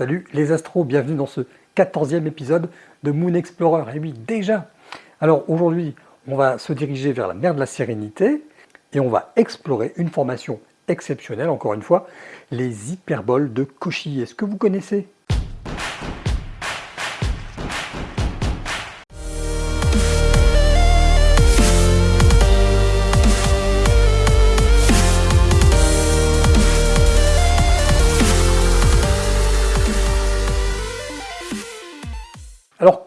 Salut les astros, bienvenue dans ce 14e épisode de Moon Explorer. Et oui, déjà Alors aujourd'hui, on va se diriger vers la mer de la Sérénité et on va explorer une formation exceptionnelle, encore une fois, les hyperboles de Cauchy. Est-ce que vous connaissez?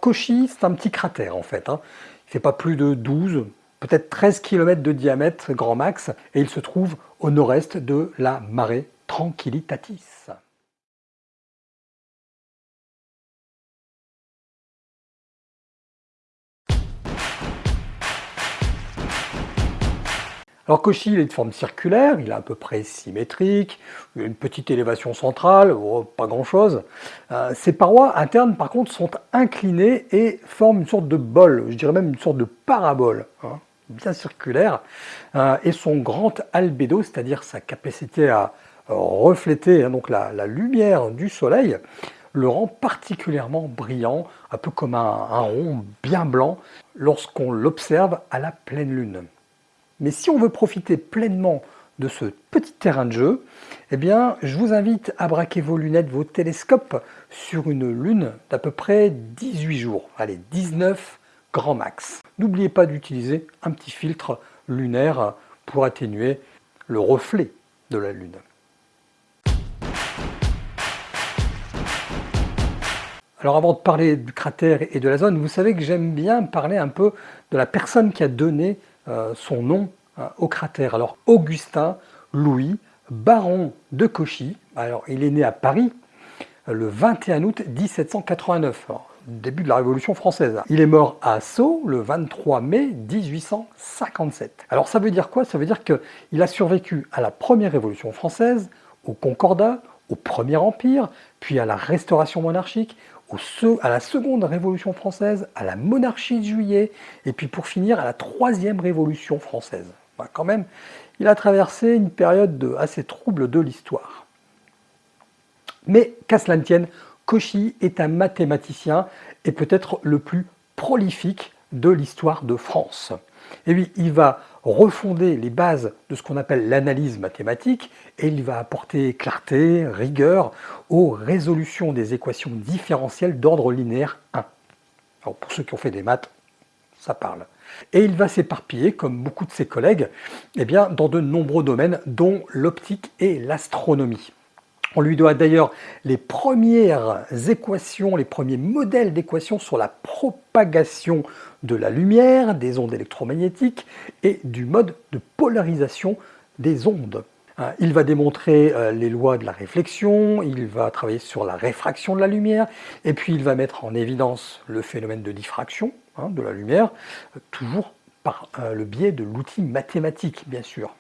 Cauchy, c'est un petit cratère en fait. Il ne fait pas plus de 12, peut-être 13 km de diamètre grand max, et il se trouve au nord-est de la marée Tranquillitatis. Alors Cauchy, il est de forme circulaire, il est à peu près symétrique, il a une petite élévation centrale, oh, pas grand-chose. Euh, ses parois internes, par contre, sont inclinées et forment une sorte de bol, je dirais même une sorte de parabole, hein, bien circulaire. Euh, et son grand albédo, c'est-à-dire sa capacité à refléter hein, la, lumière du soleil, le rend particulièrement brillant, un peu comme un rond bien blanc, lorsqu'on l'observe à la pleine lune. Mais si on veut profiter pleinement de ce petit terrain de jeu, eh bien, je vous invite à braquer vos lunettes, vos télescopes sur une lune d'à peu près 18 jours. Allez, 19 grand max. N'oubliez pas d'utiliser un petit filtre lunaire pour atténuer le reflet de la lune. Alors avant de parler du cratère et de la zone, vous savez que j'aime bien parler un peu de la personne qui a donné son nom hein, au cratère. Alors Augustin Louis, baron de Cauchy, alors il est né à Paris euh, le 21 août 1789, début de la Révolution française. Il est mort à Sceaux le 23 mai 1857. Alors ça veut dire quoi? Ça veut dire qu'il a survécu à la première Révolution française, au Concordat, au Premier Empire, puis à la Restauration monarchique, à la seconde révolution française, à la monarchie de juillet, et puis pour finir à la troisième révolution française. Bah, quand même, il a traversé une période assez trouble de l'histoire. Mais qu'à cela ne tienne, Cauchy est un mathématicien et peut-être le plus prolifique de l'histoire de France. Et oui, il va refonder les bases de ce qu'on appelle l'analyse mathématique et il va apporter clarté, rigueur aux résolutions des équations différentielles d'ordre linéaire 1. Alors pour ceux qui ont fait des maths, ça parle. Et il va s'éparpiller, comme beaucoup de ses collègues, eh bien, dans de nombreux domaines, dont l'optique et l'astronomie. On lui doit d'ailleurs les premières équations, les premiers modèles d'équations sur la propagation de la lumière, des ondes électromagnétiques et du mode de polarisation des ondes. Hein, il va démontrer euh, les lois de la réflexion, il va travailler sur la réfraction de la lumière, et puis il va mettre en évidence le phénomène de diffraction hein, de la lumière, toujours par euh, le biais de l'outil mathématique, bien sûr.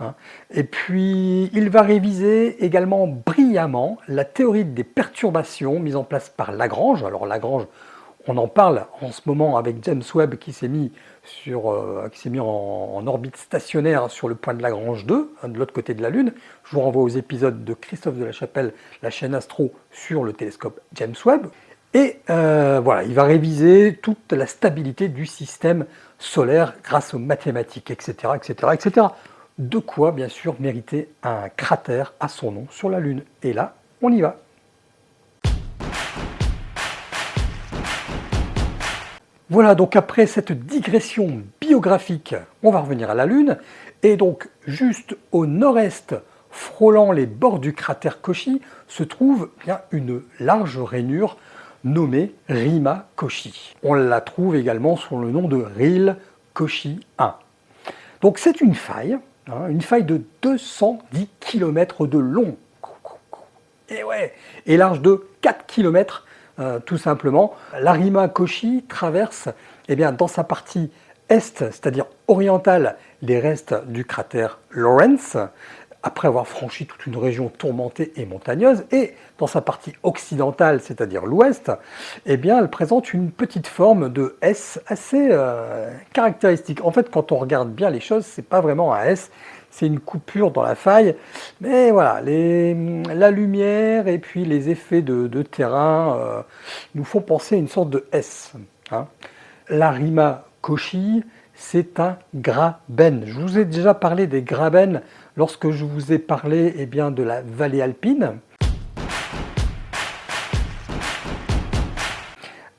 Hein. Et puis, il va réviser également brillamment la théorie des perturbations mise en place par Lagrange. Alors Lagrange, on en parle en ce moment avec James Webb qui s'est mis, euh, en, orbite stationnaire sur le point de Lagrange 2, hein, de l'autre côté de la Lune. Je vous renvoie aux épisodes de Christophe de la Chapelle, la chaîne Astro, sur le télescope James Webb. Et euh, voilà, il va réviser toute la stabilité du système solaire grâce aux mathématiques, etc., etc., etc. De quoi, bien sûr, mériter un cratère à son nom sur la Lune. Et là, on y va. Voilà, donc après cette digression biographique, on va revenir à la Lune. Et donc, juste au nord-est, frôlant les bords du cratère Cauchy, se trouve une large rainure nommée Rima Cauchy. On la trouve également sous le nom de Ril Cauchy 1. Donc c'est une faille une faille de 210 km de long. Et ouais, et large de 4 km euh, tout simplement. L'arima Koshi traverse eh bien, dans sa partie est, c'est-à-dire orientale, les restes du cratère Lawrence, après avoir franchi toute une région tourmentée et montagneuse, et dans sa partie occidentale, c'est-à-dire l'ouest, eh elle présente une petite forme de S assez euh, caractéristique. En fait, quand on regarde bien les choses, c'est pas vraiment un S, c'est une coupure dans la faille. Mais voilà, la lumière et puis les effets de, terrain euh, nous font penser à une sorte de S. Hein. La Rima Koshi, c'est un graben. Je vous ai déjà parlé des graben lorsque je vous ai parlé eh bien, de la vallée alpine.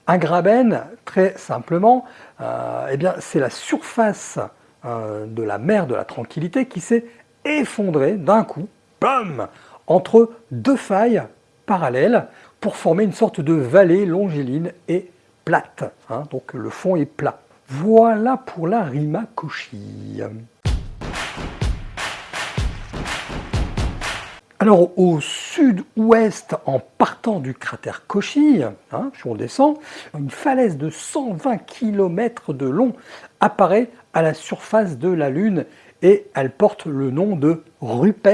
Un graben, très simplement, euh, eh c'est la surface euh, de la mer de la tranquillité qui s'est effondrée d'un coup, bam, entre deux failles parallèles pour former une sorte de vallée longiligne et plate. Hein. donc le fond est plat. Voilà pour la Rima Alors au sud-ouest, en partant du cratère Cauchy, hein, si on descend, une falaise de 120 km de long apparaît à la surface de la Lune et elle porte le nom de Rupes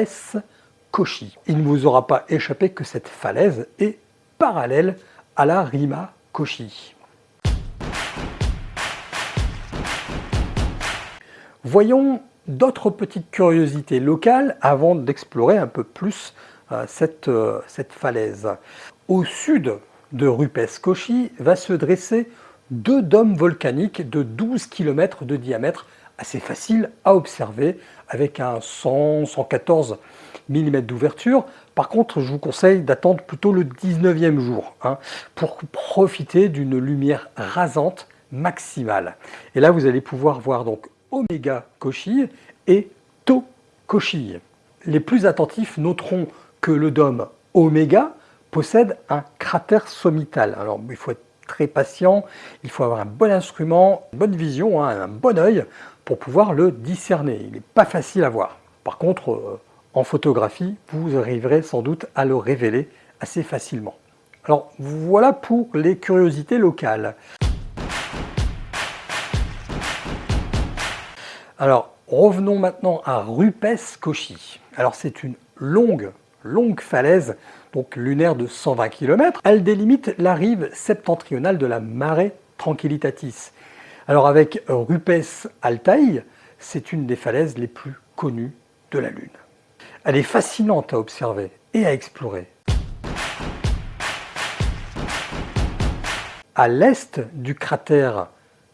Cauchy. Il ne vous aura pas échappé que cette falaise est parallèle à la Rima Cauchy. Voyons d'autres petites curiosités locales avant d'explorer un peu plus euh, cette, euh, cette, falaise. Au sud de Rupes-Cauchy va se dresser deux dômes volcaniques de 12 km de diamètre, assez facile à observer, avec un 100-114 mm d'ouverture. Par contre, je vous conseille d'attendre plutôt le 19e jour hein, pour profiter d'une lumière rasante maximale. Et là, vous allez pouvoir voir donc Oméga Cauchy et Tau Cauchy. Les plus attentifs noteront que le dôme Oméga possède un cratère sommital. Alors il faut être très patient, il faut avoir un bon instrument, une bonne vision, hein, un bon œil pour pouvoir le discerner. Il n'est pas facile à voir. Par contre, euh, en photographie, vous arriverez sans doute à le révéler assez facilement. Alors voilà pour les curiosités locales. Alors, revenons maintenant à Rupes-Cauchy. Alors, c'est une longue, longue falaise, donc lunaire de 120 km. Elle délimite la rive septentrionale de la Mare Tranquillitatis. Alors, avec Rupes Altaï, c'est une des falaises les plus connues de la Lune. Elle est fascinante à observer et à explorer. À l'est du cratère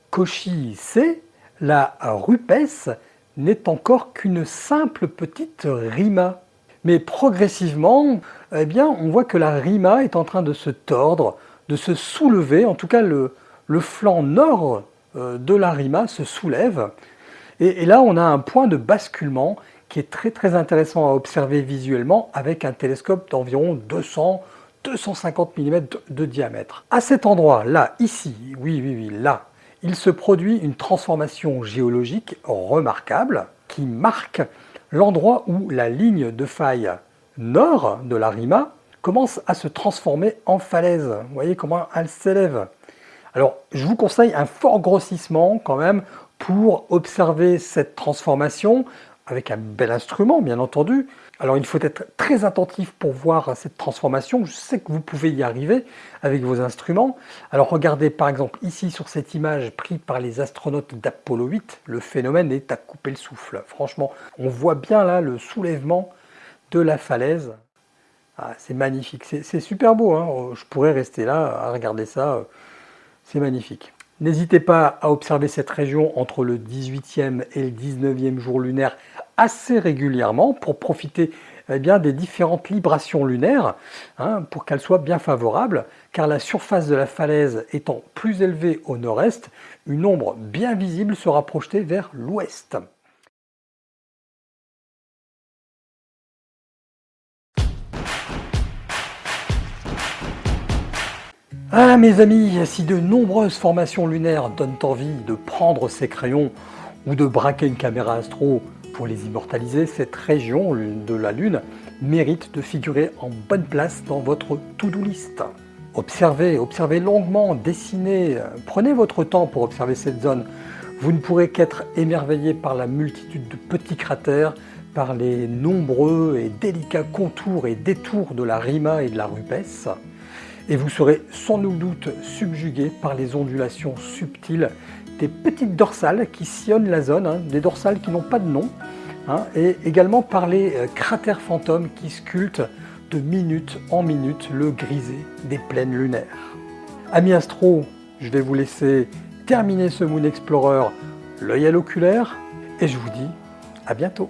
Cauchy C, la rupesse n'est encore qu'une simple petite rima. Mais progressivement, eh on voit que la rima est en train de se tordre, de se soulever, en tout cas le, flanc nord euh, de la rima se soulève. Et, et, là, on a un point de basculement qui est très très intéressant à observer visuellement avec un télescope d'environ 200 250 mm de diamètre. À cet endroit, là, ici, oui, oui, oui, là, il se produit une transformation géologique remarquable qui marque l'endroit où la ligne de faille nord de la Rima commence à se transformer en falaise. Vous voyez comment elle s'élève. Alors, je vous conseille un fort grossissement quand même pour observer cette transformation avec un bel instrument, bien entendu. Alors il faut être très attentif pour voir cette transformation. Je sais que vous pouvez y arriver avec vos instruments. Alors regardez par exemple ici sur cette image prise par les astronautes d'Apollo 8, le phénomène est à couper le souffle. Franchement, on voit bien là le soulèvement de la falaise. Ah, c'est magnifique, c'est super beau. Hein. Je pourrais rester là à regarder ça. C'est magnifique. N'hésitez pas à observer cette région entre le 18e et le 19e jour lunaire assez régulièrement pour profiter eh des différentes librations lunaires hein, pour qu'elles soient bien favorables car la surface de la falaise étant plus élevée au nord-est, une ombre bien visible sera projetée vers l'ouest. Ah mes amis, si de nombreuses formations lunaires donnent envie de prendre ces crayons ou de braquer une caméra astro pour les immortaliser, cette région de la Lune mérite de figurer en bonne place dans votre to-do list. Observez, observez longuement, dessinez, prenez votre temps pour observer cette zone. Vous ne pourrez qu'être émerveillé par la multitude de petits cratères, par les nombreux et délicats contours et détours de la Rima et de la Rupes et vous serez sans nul doute subjugué par les ondulations subtiles des petites dorsales qui sillonnent la zone, hein, des dorsales qui n'ont pas de nom, hein, et également par les euh, cratères fantômes qui sculptent de minute en minute le grisé des plaines lunaires. Amis astro, je vais vous laisser terminer ce Moon Explorer l'œil à l'oculaire et je vous dis à bientôt